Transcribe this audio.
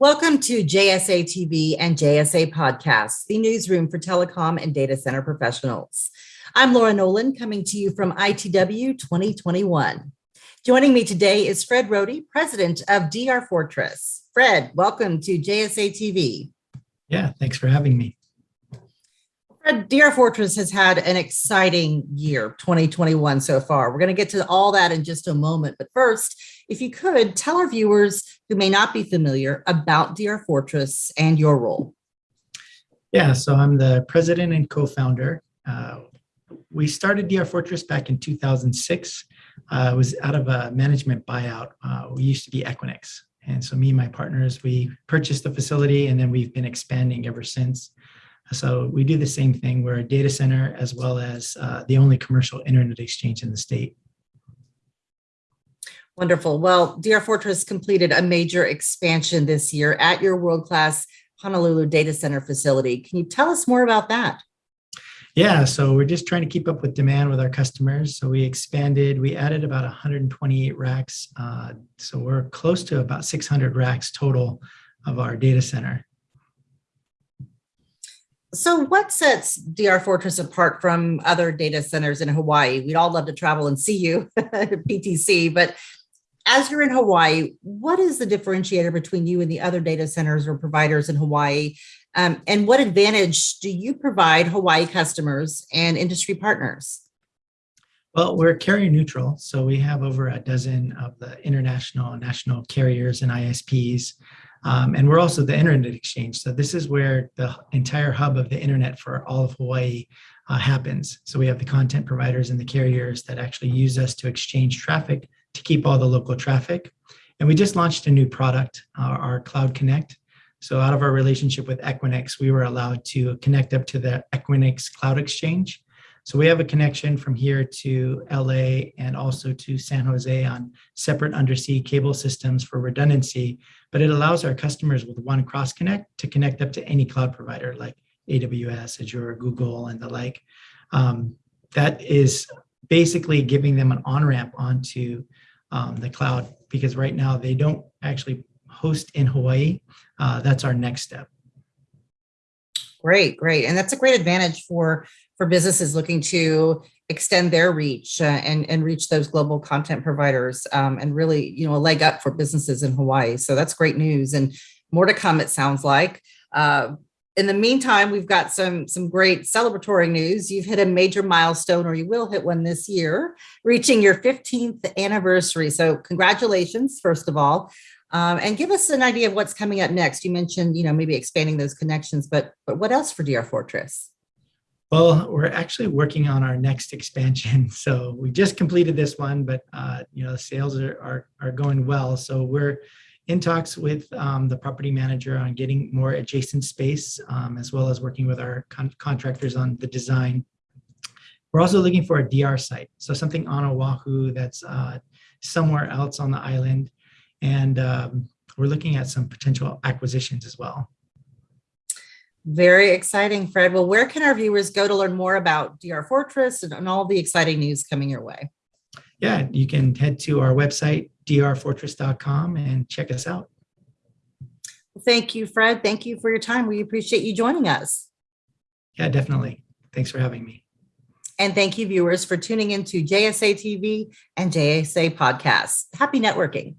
Welcome to JSA TV and JSA Podcasts, the newsroom for telecom and data center professionals. I'm Laura Nolan coming to you from ITW 2021. Joining me today is Fred Rohde, president of DR Fortress. Fred, welcome to JSA TV. Yeah, thanks for having me. DR Fortress has had an exciting year, 2021 so far. We're going to get to all that in just a moment. But first, if you could tell our viewers who may not be familiar about DR Fortress and your role. Yeah, so I'm the president and co-founder. Uh, we started DR Fortress back in 2006. Uh, it was out of a management buyout. Uh, we used to be Equinix. And so me and my partners, we purchased the facility and then we've been expanding ever since. So we do the same thing. We're a data center as well as uh, the only commercial internet exchange in the state. Wonderful. Well, DR Fortress completed a major expansion this year at your world-class Honolulu data center facility. Can you tell us more about that? Yeah, so we're just trying to keep up with demand with our customers. So we expanded, we added about 128 racks. Uh, so we're close to about 600 racks total of our data center. So what sets DR Fortress apart from other data centers in Hawaii? We'd all love to travel and see you PTC, but as you're in Hawaii, what is the differentiator between you and the other data centers or providers in Hawaii? Um, and what advantage do you provide Hawaii customers and industry partners? Well, we're carrier neutral, so we have over a dozen of the international and national carriers and ISPs. Um, and we're also the internet exchange. So this is where the entire hub of the internet for all of Hawaii uh, happens. So we have the content providers and the carriers that actually use us to exchange traffic to keep all the local traffic. And we just launched a new product, our, our Cloud Connect. So out of our relationship with Equinix, we were allowed to connect up to the Equinix Cloud Exchange. So we have a connection from here to LA and also to San Jose on separate undersea cable systems for redundancy, but it allows our customers with one cross connect to connect up to any cloud provider like AWS, Azure, Google, and the like. Um, that is basically giving them an on-ramp onto um, the cloud because right now they don't actually host in Hawaii. Uh, that's our next step. Great, great. And that's a great advantage for for businesses looking to extend their reach uh, and, and reach those global content providers um, and really, you know, a leg up for businesses in Hawaii. So that's great news and more to come, it sounds like. Uh, in the meantime, we've got some, some great celebratory news. You've hit a major milestone, or you will hit one this year, reaching your 15th anniversary. So congratulations, first of all. Um, and give us an idea of what's coming up next. You mentioned, you know, maybe expanding those connections, but, but what else for DR Fortress? Well, we're actually working on our next expansion. So we just completed this one, but uh, you know, sales are, are, are going well. So we're in talks with um, the property manager on getting more adjacent space, um, as well as working with our con contractors on the design. We're also looking for a DR site. So something on Oahu that's uh, somewhere else on the island. And um, we're looking at some potential acquisitions as well. Very exciting, Fred. Well, where can our viewers go to learn more about DR Fortress and, and all the exciting news coming your way? Yeah, you can head to our website, drfortress.com and check us out. Thank you, Fred. Thank you for your time. We appreciate you joining us. Yeah, definitely. Thanks for having me. And thank you, viewers, for tuning into JSA TV and JSA Podcasts. Happy networking.